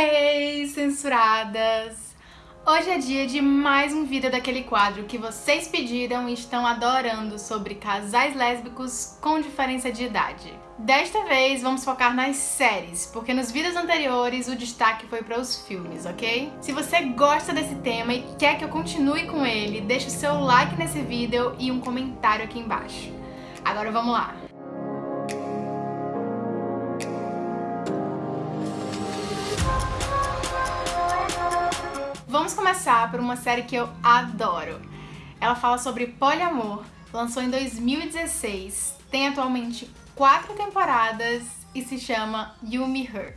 Hey, censuradas! Hoje é dia de mais um vídeo daquele quadro que vocês pediram e estão adorando sobre casais lésbicos com diferença de idade. Desta vez vamos focar nas séries, porque nos vídeos anteriores o destaque foi para os filmes, ok? Se você gosta desse tema e quer que eu continue com ele, deixe o seu like nesse vídeo e um comentário aqui embaixo. Agora vamos lá! Vamos começar por uma série que eu adoro. Ela fala sobre poliamor, lançou em 2016, tem atualmente quatro temporadas e se chama You Me Her,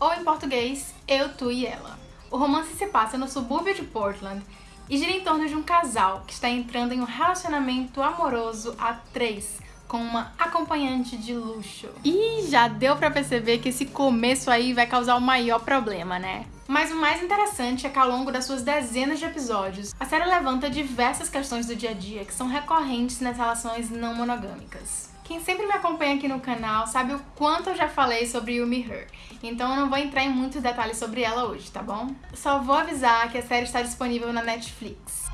ou em português, Eu, Tu e Ela. O romance se passa no subúrbio de Portland e gira em torno de um casal que está entrando em um relacionamento amoroso a três, com uma acompanhante de luxo. E já deu pra perceber que esse começo aí vai causar o maior problema, né? Mas o mais interessante é que ao longo das suas dezenas de episódios, a série levanta diversas questões do dia a dia que são recorrentes nas relações não monogâmicas. Quem sempre me acompanha aqui no canal sabe o quanto eu já falei sobre You Me Her, então eu não vou entrar em muitos detalhes sobre ela hoje, tá bom? Só vou avisar que a série está disponível na Netflix.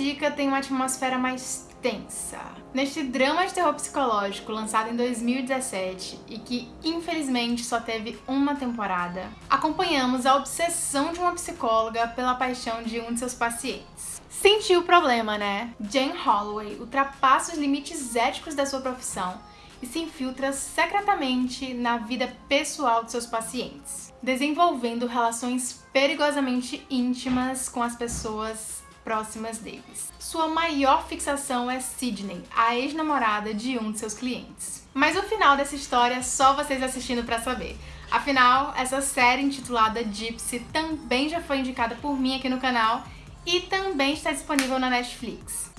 Dica tem uma atmosfera mais tensa. Neste drama de terror psicológico lançado em 2017 e que infelizmente só teve uma temporada, acompanhamos a obsessão de uma psicóloga pela paixão de um de seus pacientes. Sentiu o problema, né? Jane Holloway ultrapassa os limites éticos da sua profissão e se infiltra secretamente na vida pessoal de seus pacientes, desenvolvendo relações perigosamente íntimas com as pessoas próximas deles. Sua maior fixação é Sidney, a ex-namorada de um de seus clientes. Mas o final dessa história é só vocês assistindo pra saber. Afinal, essa série intitulada Gypsy também já foi indicada por mim aqui no canal e também está disponível na Netflix.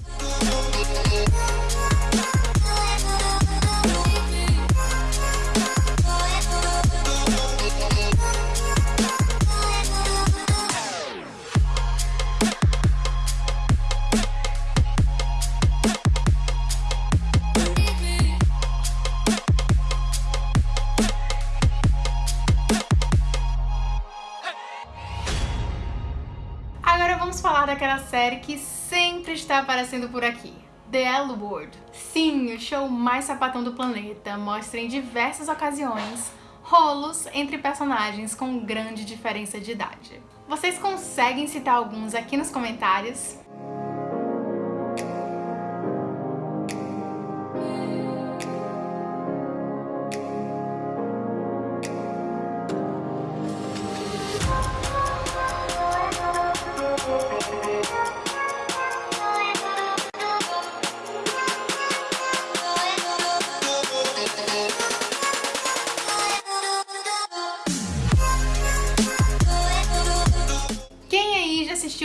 Falar daquela série que sempre está aparecendo por aqui. The L Word. Sim, o show mais sapatão do planeta mostra em diversas ocasiões rolos entre personagens com grande diferença de idade. Vocês conseguem citar alguns aqui nos comentários?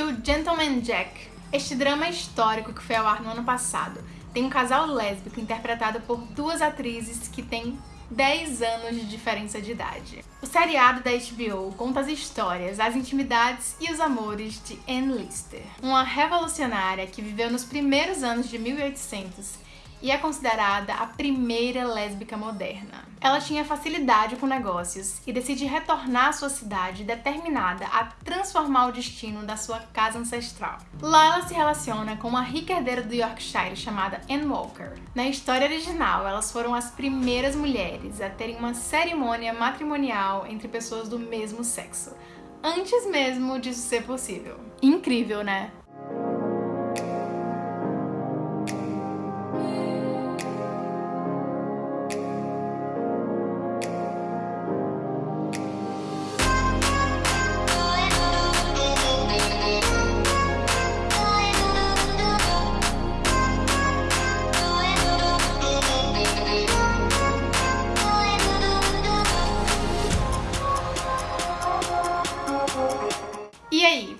Assistiu Gentleman Jack. Este drama histórico que foi ao ar no ano passado tem um casal lésbico interpretado por duas atrizes que têm 10 anos de diferença de idade. O seriado da HBO conta as histórias, as intimidades e os amores de Anne Lister, uma revolucionária que viveu nos primeiros anos de 1800 e é considerada a primeira lésbica moderna. Ela tinha facilidade com negócios e decide retornar à sua cidade determinada a transformar o destino da sua casa ancestral. Lá ela se relaciona com uma rica herdeira do Yorkshire chamada Anne Walker. Na história original, elas foram as primeiras mulheres a terem uma cerimônia matrimonial entre pessoas do mesmo sexo, antes mesmo disso ser possível. Incrível, né?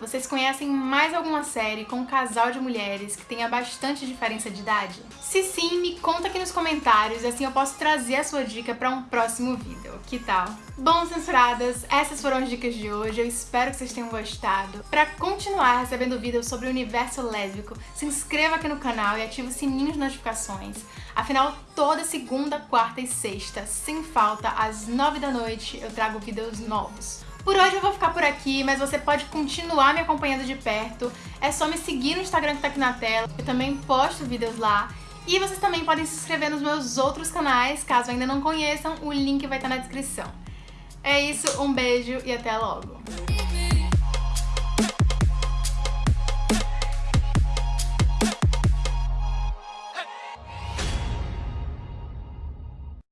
Vocês conhecem conhecem mais alguma série com um casal de mulheres que tenha bastante diferença de idade? Se sim, me conta aqui nos comentários e assim eu posso trazer a sua dica para um próximo vídeo. Que tal? Bom, censuradas, essas foram as dicas de hoje. Eu espero que vocês tenham gostado. Para continuar recebendo vídeos sobre o universo lésbico, se inscreva aqui no canal e ative o sininho de notificações. Afinal, toda segunda, quarta e sexta, sem falta, às nove da noite, eu trago vídeos novos. Por hoje eu vou ficar por aqui, mas você pode continuar me acompanhando de perto. É só me seguir no Instagram que tá aqui na tela. Eu também posto vídeos lá. E vocês também podem se inscrever nos meus outros canais, caso ainda não conheçam, o link vai estar na descrição. É isso, um beijo e até logo!